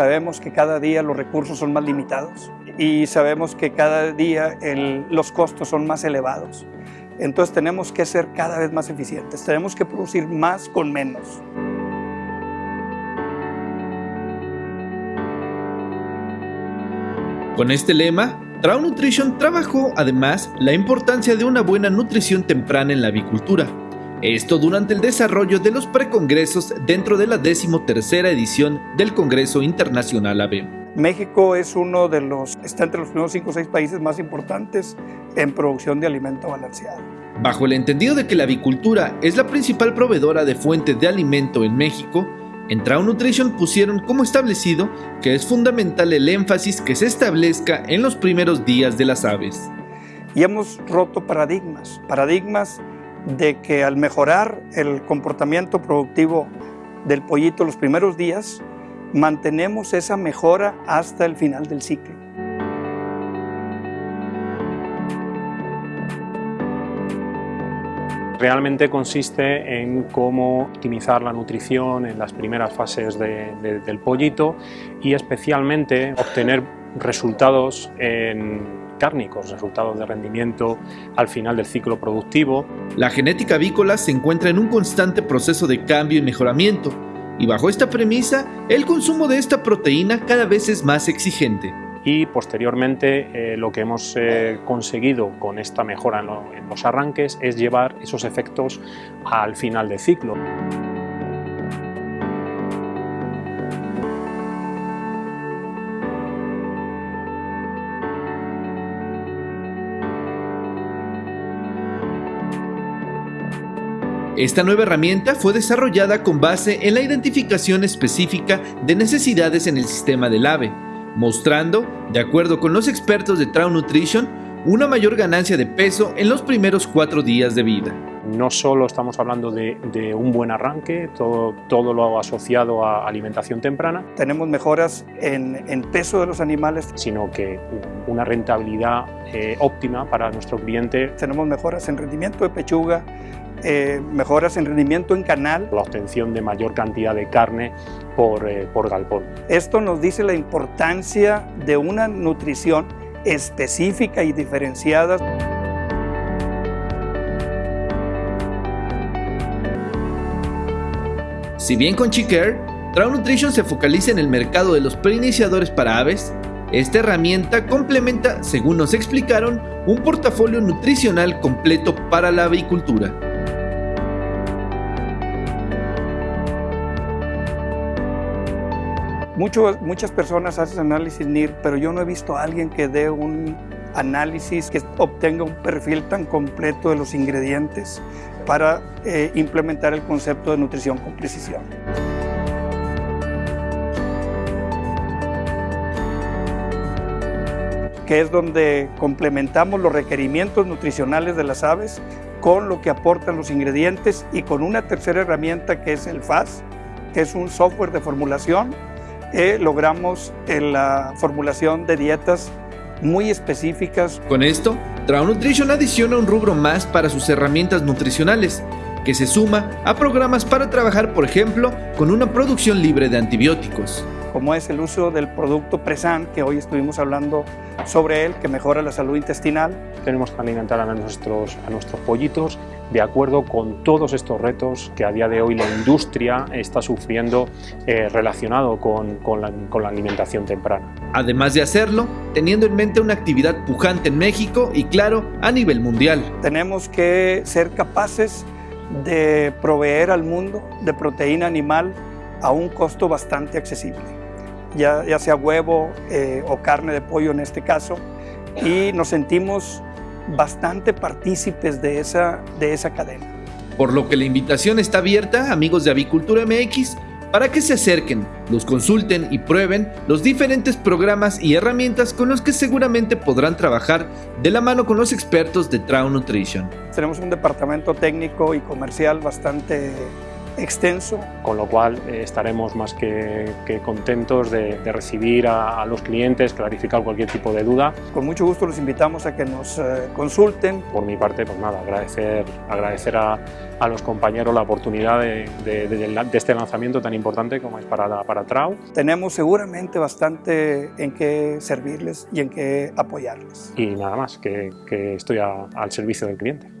sabemos que cada día los recursos son más limitados y sabemos que cada día los costos son más elevados. Entonces tenemos que ser cada vez más eficientes, tenemos que producir más con menos. Con este lema, Trau Nutrition trabajó además la importancia de una buena nutrición temprana en la avicultura. Esto durante el desarrollo de los precongresos dentro de la decimotercera edición del Congreso Internacional AB. México es uno de los, está entre los primeros 5 o 6 países más importantes en producción de alimento balanceado. Bajo el entendido de que la avicultura es la principal proveedora de fuentes de alimento en México, en Trau Nutrition pusieron como establecido que es fundamental el énfasis que se establezca en los primeros días de las aves. Y hemos roto paradigmas, paradigmas de que al mejorar el comportamiento productivo del pollito los primeros días, mantenemos esa mejora hasta el final del ciclo. Realmente consiste en cómo optimizar la nutrición en las primeras fases del pollito y especialmente obtener resultados en cárnicos, resultados de rendimiento al final del ciclo productivo. La genética avícola se encuentra en un constante proceso de cambio y mejoramiento, y bajo esta premisa, el consumo de esta proteína cada vez es más exigente y posteriormente eh, lo que hemos eh, conseguido con esta mejora en, los arranques es llevar esos efectos al final del ciclo. Esta nueva herramienta fue desarrollada con base en la identificación específica de necesidades en el sistema del ave, mostrando, de acuerdo con los expertos de Trau Nutrition, una mayor ganancia de peso en los primeros cuatro días de vida. No solo estamos hablando de, un buen arranque, todo, todo, lo asociado a alimentación temprana. Tenemos mejoras en, peso de los animales. Sino que una rentabilidad eh, óptima para nuestro cliente. Tenemos mejoras en rendimiento de pechuga, eh, mejoras en rendimiento en canal. La obtención de mayor cantidad de carne por, eh, por galpón. Esto nos dice la importancia de una nutrición específica y diferenciada. Si bien con Chicker, Trau Nutrition se focaliza en el mercado de los preiniciadores para aves, esta herramienta complementa, según nos explicaron, un portafolio nutricional completo para la avicultura. muchas personas hacen análisis NIR, pero yo no he visto a alguien que dé un análisis que obtenga un perfil tan completo de los ingredientes para eh, implementar el concepto de nutrición con precisión. que es donde complementamos los requerimientos nutricionales de las aves con lo que aportan los ingredientes y con una tercera herramienta que es el FAS, que es un software de formulación logramos en la formulación de dietas muy específicas. Con esto, Trau Nutrition adiciona un rubro más para sus herramientas nutricionales, que se suma a programas para trabajar, por ejemplo, con una producción libre de antibióticos. Como es el uso del producto Presan, que hoy estuvimos hablando sobre él, que mejora la salud intestinal. Tenemos que alimentar a nuestros, a nuestros pollitos de acuerdo con todos estos retos que a día de hoy la industria está sufriendo eh, relacionado con, con, la, con la alimentación temprana. Además de hacerlo, teniendo en mente una actividad pujante en México y claro, a nivel mundial. Tenemos que ser capaces de proveer al mundo de proteína animal a un costo bastante accesible, ya, ya sea huevo eh, o carne de pollo en este caso, y nos sentimos bastante partícipes de esa, de esa cadena. Por lo que la invitación está abierta, amigos de Avicultura MX, para que se acerquen, los consulten y prueben los diferentes programas y herramientas con los que seguramente podrán trabajar de la mano con los expertos de Trau Nutrition. Tenemos un departamento técnico y comercial bastante extenso. Con lo cual eh, estaremos más que, que contentos de, de recibir a, a, los clientes, clarificar cualquier tipo de duda. Con mucho gusto los invitamos a que nos eh, consulten. Por mi parte, pues nada, agradecer, agradecer a, a los compañeros la oportunidad de, de, de, este lanzamiento tan importante como es para, para Trau. Tenemos seguramente bastante en qué servirles y en qué apoyarles. Y nada más, que, que estoy a, al servicio del cliente.